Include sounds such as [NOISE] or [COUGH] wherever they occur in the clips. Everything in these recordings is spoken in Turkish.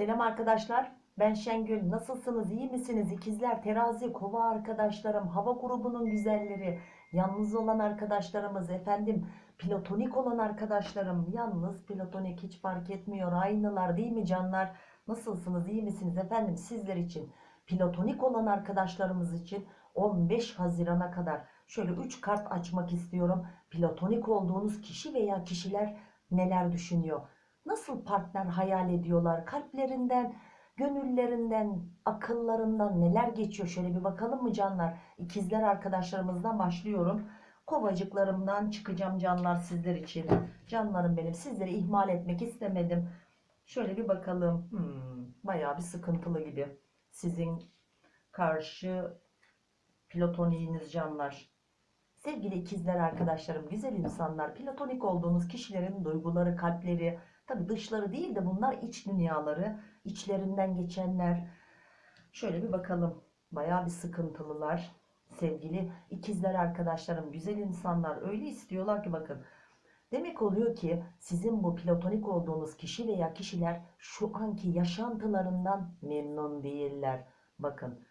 Selam arkadaşlar. Ben Şengül. Nasılsınız? İyi misiniz? İkizler, terazi, kova arkadaşlarım, hava grubunun güzelleri, yalnız olan arkadaşlarımız, efendim platonik olan arkadaşlarım, yalnız platonik hiç fark etmiyor. Aynılar değil mi canlar? Nasılsınız? İyi misiniz? Efendim sizler için, platonik olan arkadaşlarımız için 15 Haziran'a kadar şöyle 3 kart açmak istiyorum. Platonik olduğunuz kişi veya kişiler neler düşünüyor? Nasıl partner hayal ediyorlar? Kalplerinden, gönüllerinden, akıllarından neler geçiyor? Şöyle bir bakalım mı canlar? İkizler arkadaşlarımızdan başlıyorum. Kovacıklarımdan çıkacağım canlar sizler için. Canlarım benim. Sizleri ihmal etmek istemedim. Şöyle bir bakalım. Hmm, bayağı bir sıkıntılı gibi. Sizin karşı platoniğiniz canlar. Sevgili ikizler arkadaşlarım, güzel insanlar, platonik olduğunuz kişilerin duyguları, kalpleri, tabi dışları değil de bunlar iç dünyaları, içlerinden geçenler. Şöyle bir bakalım. Bayağı bir sıkıntılılar. Sevgili ikizler arkadaşlarım, güzel insanlar öyle istiyorlar ki bakın. Demek oluyor ki sizin bu platonik olduğunuz kişi veya kişiler şu anki yaşantılarından memnun değiller. Bakın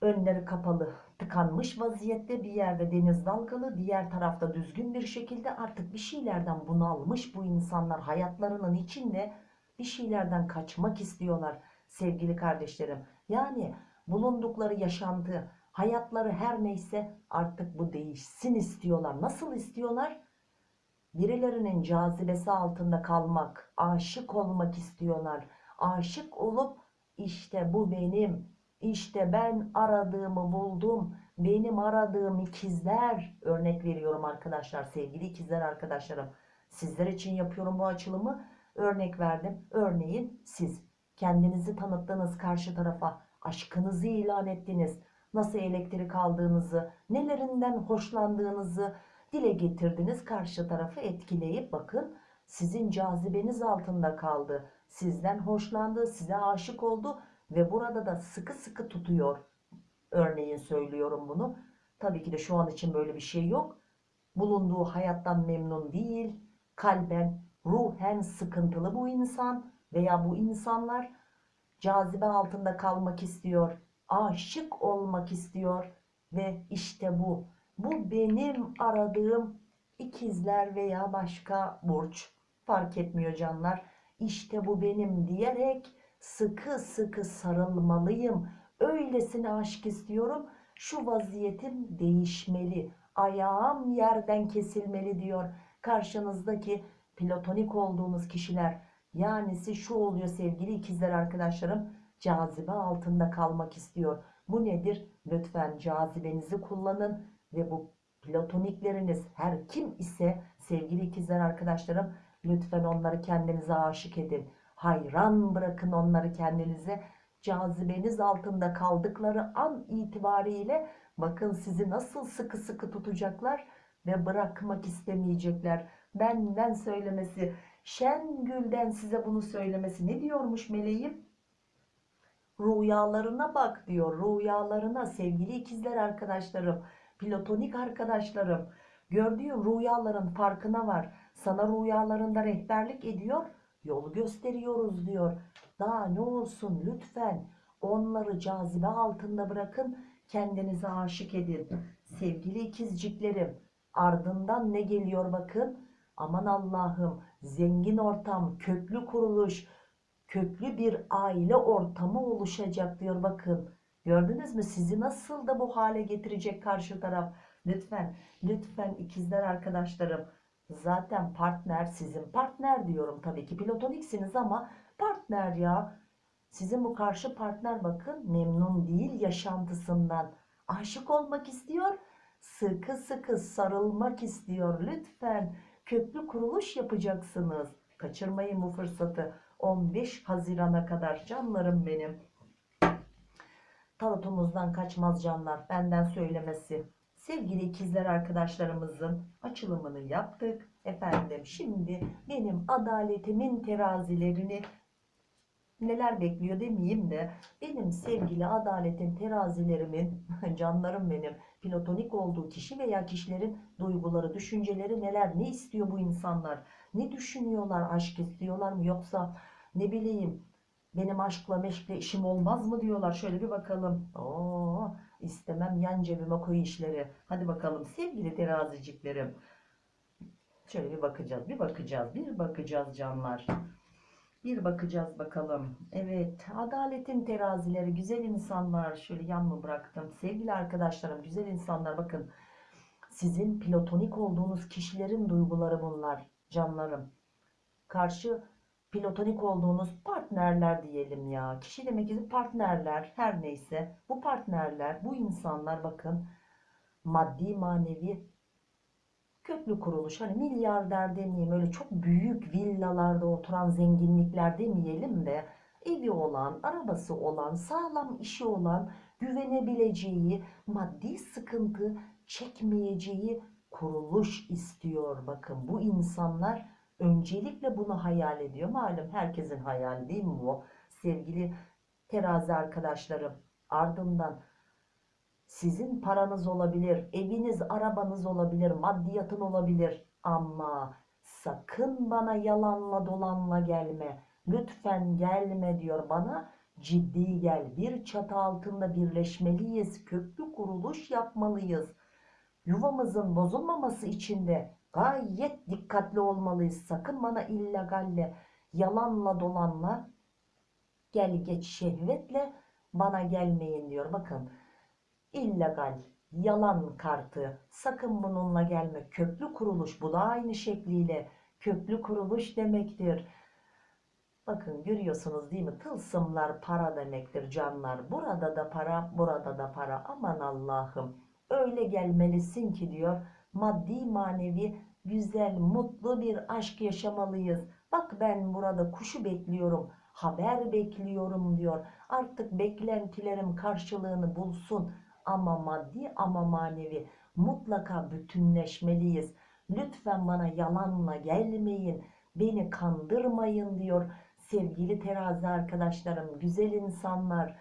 önleri kapalı, tıkanmış vaziyette bir yerde deniz dalgalı, diğer tarafta düzgün bir şekilde artık bir şeylerden bunalmış bu insanlar hayatlarının içinde bir şeylerden kaçmak istiyorlar sevgili kardeşlerim. Yani bulundukları yaşantı, hayatları her neyse artık bu değişsin istiyorlar. Nasıl istiyorlar? Birilerinin cazibesi altında kalmak, aşık olmak istiyorlar. Aşık olup işte bu benim, işte ben aradığımı buldum. Benim aradığım ikizler. Örnek veriyorum arkadaşlar. Sevgili ikizler arkadaşlarım. Sizler için yapıyorum bu açılımı. Örnek verdim. Örneğin siz kendinizi tanıttınız karşı tarafa. Aşkınızı ilan ettiniz. Nasıl elektrik aldığınızı, nelerinden hoşlandığınızı dile getirdiniz. Karşı tarafı etkileyip bakın sizin cazibeniz altında kaldı. Sizden hoşlandı, size aşık oldu ve burada da sıkı sıkı tutuyor. Örneğin söylüyorum bunu. Tabii ki de şu an için böyle bir şey yok. Bulunduğu hayattan memnun değil. Kalben, ruhen sıkıntılı bu insan veya bu insanlar cazibe altında kalmak istiyor. Aşık olmak istiyor ve işte bu. Bu benim aradığım ikizler veya başka burç. Fark etmiyor canlar. İşte bu benim diyerek sıkı sıkı sarılmalıyım. Öylesine aşk istiyorum. Şu vaziyetim değişmeli. Ayağım yerden kesilmeli diyor. Karşınızdaki platonik olduğunuz kişiler. Yani şu oluyor sevgili ikizler arkadaşlarım. Cazibe altında kalmak istiyor. Bu nedir? Lütfen cazibenizi kullanın ve bu platonikleriniz her kim ise sevgili ikizler arkadaşlarım lütfen onları kendinize aşık edin hayran bırakın onları kendinize. Cazibeniz altında kaldıkları an itibariyle bakın sizi nasıl sıkı sıkı tutacaklar ve bırakmak istemeyecekler. Benden söylemesi, Şengül'den size bunu söylemesi ne diyormuş meleğim? Rüyalarına bak diyor. Rüyalarına sevgili ikizler arkadaşlarım, platonik arkadaşlarım. Gördüğün rüyaların farkına var. Sana rüyalarında rehberlik ediyor yol gösteriyoruz diyor. Daha ne olsun lütfen onları cazibe altında bırakın kendinize aşık edin. Sevgili ikizciklerim ardından ne geliyor bakın. Aman Allah'ım zengin ortam, köklü kuruluş, köklü bir aile ortamı oluşacak diyor bakın. Gördünüz mü sizi nasıl da bu hale getirecek karşı taraf. Lütfen, lütfen ikizler arkadaşlarım Zaten partner sizin partner diyorum tabii ki platoniksiniz ama partner ya. Sizin bu karşı partner bakın memnun değil yaşantısından. Aşık olmak istiyor. Sıkı sıkı sarılmak istiyor. Lütfen köklü kuruluş yapacaksınız. Kaçırmayın bu fırsatı. 15 Haziran'a kadar canlarım benim. Tarotumuzdan kaçmaz canlar. Benden söylemesi. Sevgili ikizler arkadaşlarımızın açılımını yaptık. Efendim şimdi benim adaletimin terazilerini neler bekliyor demeyeyim de benim sevgili adaletin terazilerimin [LAUGHS] canlarım benim platonik olduğu kişi veya kişilerin duyguları, düşünceleri neler, ne istiyor bu insanlar, ne düşünüyorlar, aşk istiyorlar mı? Yoksa ne bileyim benim aşkla meşkle işim olmaz mı diyorlar. Şöyle bir bakalım. Oo, istemem yan cebime koy işleri. Hadi bakalım sevgili teraziciklerim. Şöyle bir bakacağız, bir bakacağız, bir bakacağız canlar. Bir bakacağız bakalım. Evet, adaletin terazileri, güzel insanlar. Şöyle yan mı bıraktım? Sevgili arkadaşlarım, güzel insanlar bakın. Sizin platonik olduğunuz kişilerin duyguları bunlar canlarım. Karşı platonik olduğunuz partnerler diyelim ya. Kişi demek ki partnerler her neyse. Bu partnerler, bu insanlar bakın maddi manevi köklü kuruluş. Hani milyarder demeyeyim öyle çok büyük villalarda oturan zenginlikler demeyelim de evi olan, arabası olan, sağlam işi olan, güvenebileceği, maddi sıkıntı çekmeyeceği kuruluş istiyor. Bakın bu insanlar öncelikle bunu hayal ediyor. Malum herkesin hayali değil mi bu? Sevgili terazi arkadaşlarım ardından sizin paranız olabilir, eviniz, arabanız olabilir, maddiyatın olabilir ama sakın bana yalanla dolanla gelme. Lütfen gelme diyor bana. Ciddi gel. Bir çatı altında birleşmeliyiz. Köklü kuruluş yapmalıyız. Yuvamızın bozulmaması için de gayet dikkatli olmalıyız. Sakın bana illegalle, yalanla dolanla gel geç şehvetle bana gelmeyin diyor. Bakın illegal, yalan kartı sakın bununla gelme. Köklü kuruluş bu da aynı şekliyle köklü kuruluş demektir. Bakın görüyorsunuz değil mi? Tılsımlar para demektir canlar. Burada da para, burada da para. Aman Allah'ım. Öyle gelmelisin ki diyor. Maddi manevi güzel, mutlu bir aşk yaşamalıyız. Bak ben burada kuşu bekliyorum. Haber bekliyorum diyor. Artık beklentilerim karşılığını bulsun. Ama maddi ama manevi mutlaka bütünleşmeliyiz. Lütfen bana yalanla gelmeyin. Beni kandırmayın diyor sevgili terazi arkadaşlarım, güzel insanlar.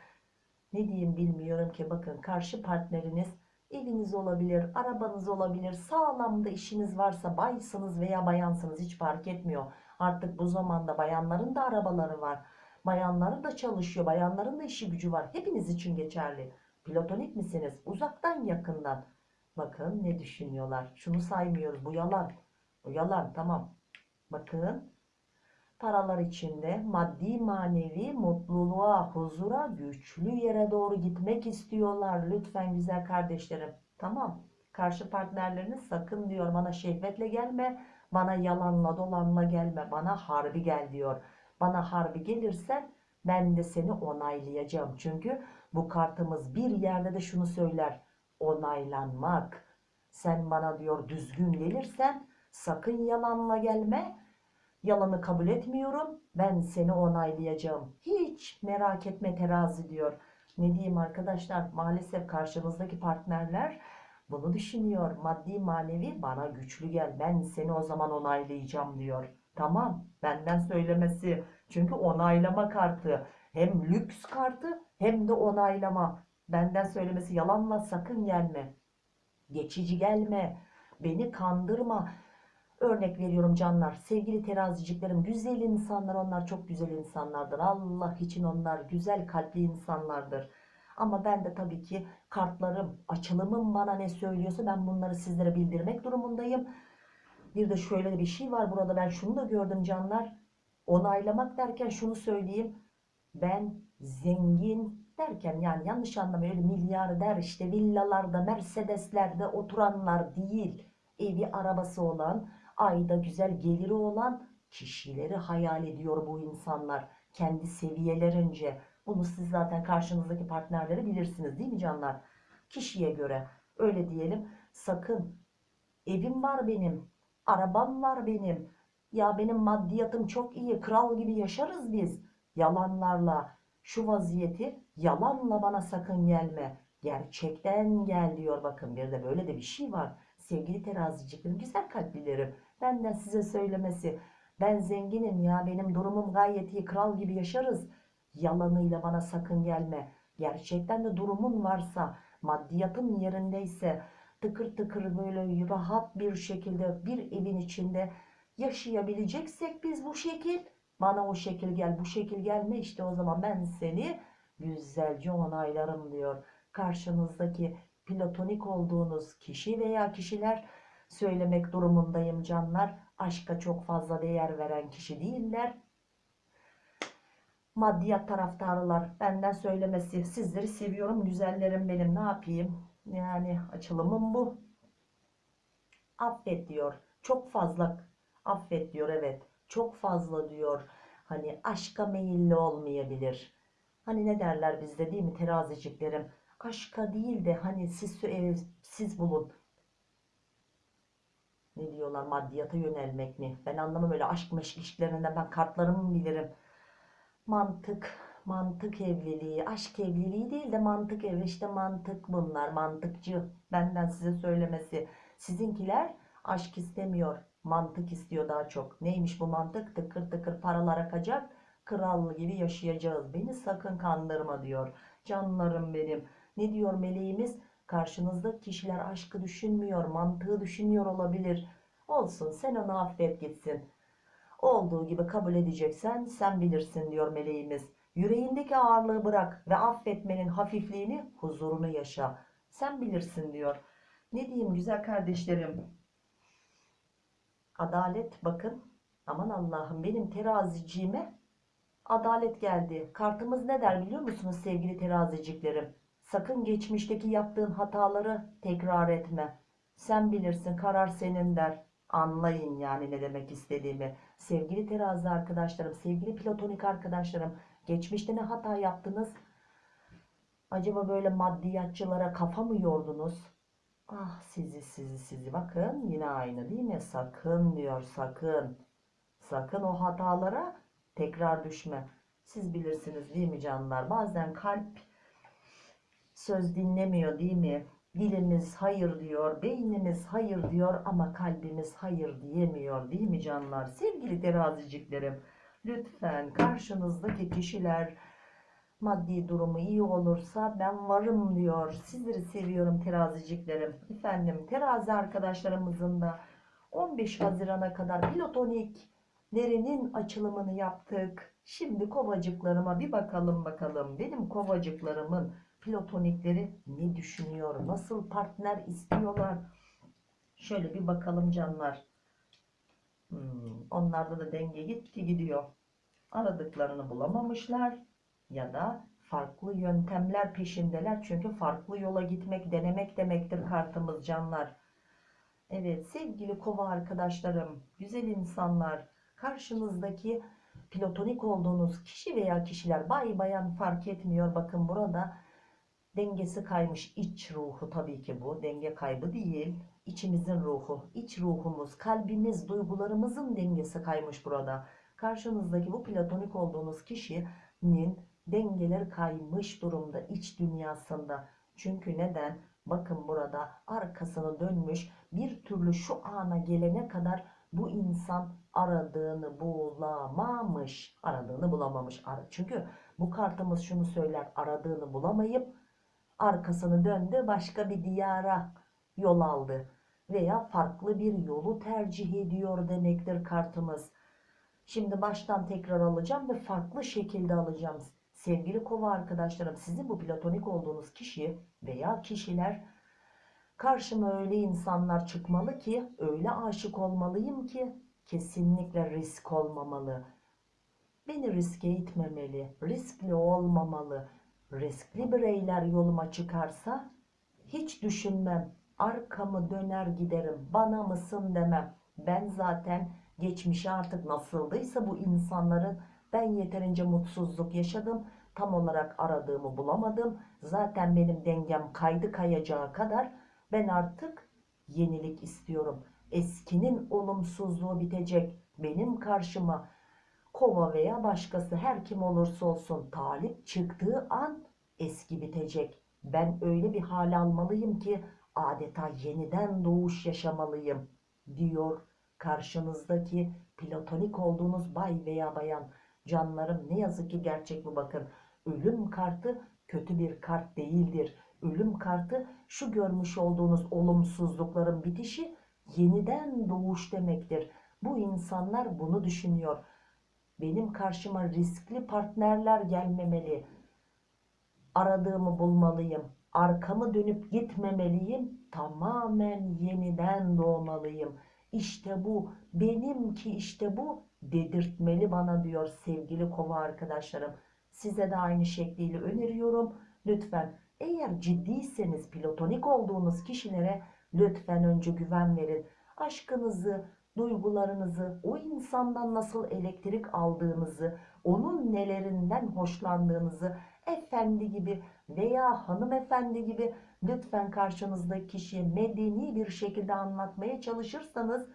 Ne diyeyim bilmiyorum ki bakın karşı partneriniz eviniz olabilir, arabanız olabilir, sağlam da işiniz varsa baysınız veya bayansınız hiç fark etmiyor. Artık bu zamanda bayanların da arabaları var. Bayanların da çalışıyor, bayanların da işi gücü var. Hepiniz için geçerli. Platonik misiniz? Uzaktan yakından. Bakın ne düşünüyorlar. Şunu saymıyoruz. Bu yalan. Bu yalan tamam. Bakın paralar içinde maddi manevi mutluluğa, huzura, güçlü yere doğru gitmek istiyorlar. Lütfen güzel kardeşlerim. Tamam. Karşı partnerleriniz sakın diyor bana şehvetle gelme. Bana yalanla dolanla gelme. Bana harbi gel diyor. Bana harbi gelirsen ben de seni onaylayacağım. Çünkü bu kartımız bir yerde de şunu söyler. Onaylanmak. Sen bana diyor düzgün gelirsen sakın yalanla gelme. Yalanı kabul etmiyorum. Ben seni onaylayacağım. Hiç merak etme terazi diyor. Ne diyeyim arkadaşlar maalesef karşımızdaki partnerler bunu düşünüyor. Maddi manevi bana güçlü gel. Ben seni o zaman onaylayacağım diyor. Tamam benden söylemesi. Çünkü onaylama kartı. Hem lüks kartı hem de onaylama. Benden söylemesi yalanla sakın gelme. Geçici gelme. Beni kandırma. Örnek veriyorum canlar. Sevgili teraziciklerim güzel insanlar onlar çok güzel insanlardır. Allah için onlar güzel kalpli insanlardır. Ama ben de tabii ki kartlarım, açılımım bana ne söylüyorsa ben bunları sizlere bildirmek durumundayım. Bir de şöyle bir şey var burada ben şunu da gördüm canlar. Onaylamak derken şunu söyleyeyim. Ben zengin derken yani yanlış anlamayın öyle milyarder işte villalarda, mercedeslerde oturanlar değil. Evi arabası olan, ayda güzel geliri olan kişileri hayal ediyor bu insanlar. Kendi seviyelerince. Bunu siz zaten karşınızdaki partnerleri bilirsiniz değil mi canlar? Kişiye göre öyle diyelim. Sakın evim var benim, arabam var benim. Ya benim maddiyatım çok iyi, kral gibi yaşarız biz. Yalanlarla şu vaziyeti yalanla bana sakın gelme. Gerçekten gel diyor bakın bir de böyle de bir şey var. Sevgili teraziciklerim, güzel kalplilerim. Benden size söylemesi. Ben zenginim ya benim durumum gayet iyi kral gibi yaşarız. Yalanıyla bana sakın gelme. Gerçekten de durumun varsa maddiyatın yerindeyse tıkır tıkır böyle rahat bir şekilde bir evin içinde yaşayabileceksek biz bu şekil Bana o şekil gel, bu şekil gelme işte o zaman ben seni güzelce onaylarım diyor. Karşınızdaki platonik olduğunuz kişi veya kişiler söylemek durumundayım canlar. Aşka çok fazla değer veren kişi değiller. Maddiyat taraftarılar benden söylemesi sizleri seviyorum güzellerim benim ne yapayım? Yani açılımım bu. Affet diyor çok fazla affet diyor evet. Çok fazla diyor hani aşka meyilli olmayabilir. Hani ne derler bizde değil mi teraziciklerim? Aşka değil de hani siz e, siz bulun ne diyorlar maddiyata yönelmek mi? Ben anlamam öyle aşk meşk ilişkilerinden ben kartlarımı bilirim? Mantık mantık evliliği aşk evliliği değil de mantık ev işte mantık bunlar mantıkçı. Benden size söylemesi. Sizinkiler aşk istemiyor mantık istiyor daha çok. Neymiş bu mantık? Tıkır tıkır paralar akacak krallı gibi yaşayacağız. Beni sakın kandırma diyor. Canlarım benim. Ne diyor meleğimiz karşınızdaki kişiler aşkı düşünmüyor mantığı düşünüyor olabilir olsun sen onu affet gitsin olduğu gibi kabul edeceksen sen bilirsin diyor meleğimiz. Yüreğindeki ağırlığı bırak ve affetmenin hafifliğini, huzurunu yaşa. Sen bilirsin diyor. Ne diyeyim güzel kardeşlerim? Adalet bakın. Aman Allah'ım benim teraziciğime adalet geldi. Kartımız ne der biliyor musunuz sevgili teraziciklerim? Sakın geçmişteki yaptığın hataları tekrar etme. Sen bilirsin karar senin der. Anlayın yani ne demek istediğimi. Sevgili terazi arkadaşlarım, sevgili platonik arkadaşlarım, geçmişte ne hata yaptınız? Acaba böyle maddiyatçılara kafa mı yordunuz? Ah sizi sizi sizi bakın yine aynı değil mi? Sakın diyor sakın. Sakın o hatalara tekrar düşme. Siz bilirsiniz değil mi canlar? Bazen kalp söz dinlemiyor değil mi? Dilimiz hayır diyor, beynimiz hayır diyor ama kalbimiz hayır diyemiyor değil mi canlar? Sevgili teraziciklerim, lütfen karşınızdaki kişiler maddi durumu iyi olursa ben varım diyor. Sizleri seviyorum teraziciklerim. Efendim terazi arkadaşlarımızın da 15 Haziran'a kadar platoniklerinin açılımını yaptık. Şimdi kovacıklarıma bir bakalım bakalım. Benim kovacıklarımın platonikleri ne düşünüyor? Nasıl partner istiyorlar? Şöyle bir bakalım canlar. Hmm, onlarda da denge gitti gidiyor. Aradıklarını bulamamışlar ya da farklı yöntemler peşindeler. Çünkü farklı yola gitmek denemek demektir kartımız canlar. Evet sevgili kova arkadaşlarım, güzel insanlar, karşınızdaki platonik olduğunuz kişi veya kişiler bay bayan fark etmiyor. Bakın burada dengesi kaymış iç ruhu tabii ki bu denge kaybı değil. İçimizin ruhu iç ruhumuz kalbimiz duygularımızın dengesi kaymış burada. Karşınızdaki bu platonik olduğunuz kişinin dengeleri kaymış durumda iç dünyasında. Çünkü neden? Bakın burada arkasını dönmüş bir türlü şu ana gelene kadar bu insan aradığını bulamamış. Aradığını bulamamış. Çünkü bu kartımız şunu söyler aradığını bulamayıp arkasını döndü başka bir diyara yol aldı veya farklı bir yolu tercih ediyor demektir kartımız. Şimdi baştan tekrar alacağım ve farklı şekilde alacağım. Sevgili kova arkadaşlarım sizin bu platonik olduğunuz kişi veya kişiler karşıma öyle insanlar çıkmalı ki öyle aşık olmalıyım ki kesinlikle risk olmamalı. Beni riske itmemeli, riskli olmamalı riskli bireyler yoluma çıkarsa hiç düşünmem. Arkamı döner giderim. Bana mısın demem. Ben zaten geçmişe artık nasıldıysa bu insanların ben yeterince mutsuzluk yaşadım. Tam olarak aradığımı bulamadım. Zaten benim dengem kaydı kayacağı kadar ben artık yenilik istiyorum. Eskinin olumsuzluğu bitecek. Benim karşıma kova veya başkası her kim olursa olsun talip çıktığı an eski bitecek. Ben öyle bir hal almalıyım ki adeta yeniden doğuş yaşamalıyım diyor karşınızdaki platonik olduğunuz bay veya bayan. Canlarım ne yazık ki gerçek bu bakın. Ölüm kartı kötü bir kart değildir. Ölüm kartı şu görmüş olduğunuz olumsuzlukların bitişi yeniden doğuş demektir. Bu insanlar bunu düşünüyor Benim karşıma riskli partnerler gelmemeli. Aradığımı bulmalıyım. Arkamı dönüp gitmemeliyim. Tamamen yeniden doğmalıyım. İşte bu, benimki işte bu dedirtmeli bana diyor sevgili kova arkadaşlarım. Size de aynı şekliyle öneriyorum. Lütfen eğer ciddiyseniz platonik olduğunuz kişilere lütfen önce güven verin. Aşkınızı, duygularınızı, o insandan nasıl elektrik aldığınızı, onun nelerinden hoşlandığınızı efendi gibi veya hanımefendi gibi lütfen karşınızdaki kişiye medeni bir şekilde anlatmaya çalışırsanız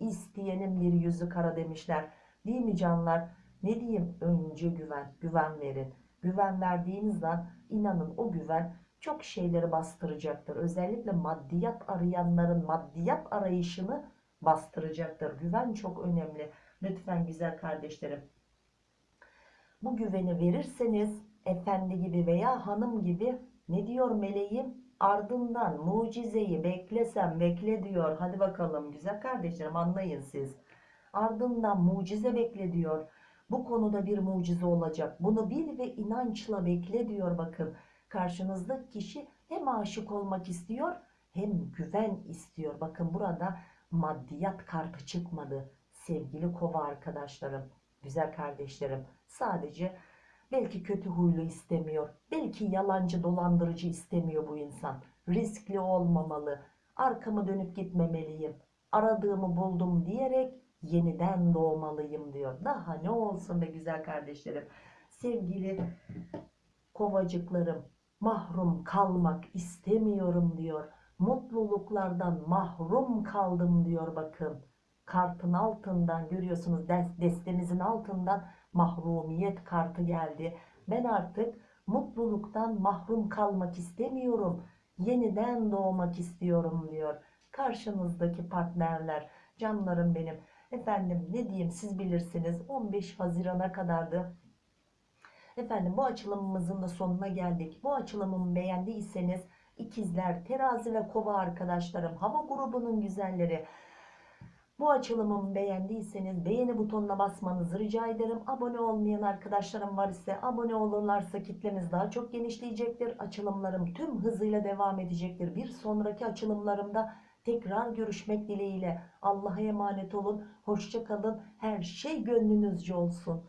isteyenin bir yüzü kara demişler. Değil mi canlar? Ne diyeyim? Önce güven, güven verin. Güven verdiğiniz an inanın o güven çok şeyleri bastıracaktır. Özellikle maddiyat arayanların maddiyat arayışını bastıracaktır. Güven çok önemli. Lütfen güzel kardeşlerim. Bu güveni verirseniz efendi gibi veya hanım gibi ne diyor meleğim? Ardından mucizeyi beklesem bekle diyor. Hadi bakalım güzel kardeşlerim anlayın siz. Ardından mucize bekle diyor. Bu konuda bir mucize olacak. Bunu bil ve inançla bekle diyor bakın. Karşınızdaki kişi hem aşık olmak istiyor hem güven istiyor. Bakın burada maddiyat kartı çıkmadı. Sevgili kova arkadaşlarım, güzel kardeşlerim. Sadece belki kötü huylu istemiyor. Belki yalancı dolandırıcı istemiyor bu insan. Riskli olmamalı. Arkamı dönüp gitmemeliyim. Aradığımı buldum diyerek yeniden doğmalıyım diyor. Daha ne olsun be güzel kardeşlerim. Sevgili kovacıklarım mahrum kalmak istemiyorum diyor. Mutluluklardan mahrum kaldım diyor bakın. Kartın altından görüyorsunuz des- destemizin altından mahrumiyet kartı geldi. Ben artık mutluluktan mahrum kalmak istemiyorum. Yeniden doğmak istiyorum diyor. Karşınızdaki partnerler, canlarım benim. Efendim ne diyeyim siz bilirsiniz 15 Haziran'a kadardı. Efendim bu açılımımızın da sonuna geldik. Bu açılımımı beğendiyseniz ikizler, terazi ve kova arkadaşlarım, hava grubunun güzelleri. Bu açılımımı beğendiyseniz beğeni butonuna basmanızı rica ederim. Abone olmayan arkadaşlarım var ise abone olurlarsa kitlemiz daha çok genişleyecektir. Açılımlarım tüm hızıyla devam edecektir. Bir sonraki açılımlarımda tekrar görüşmek dileğiyle. Allah'a emanet olun. Hoşça kalın. Her şey gönlünüzce olsun.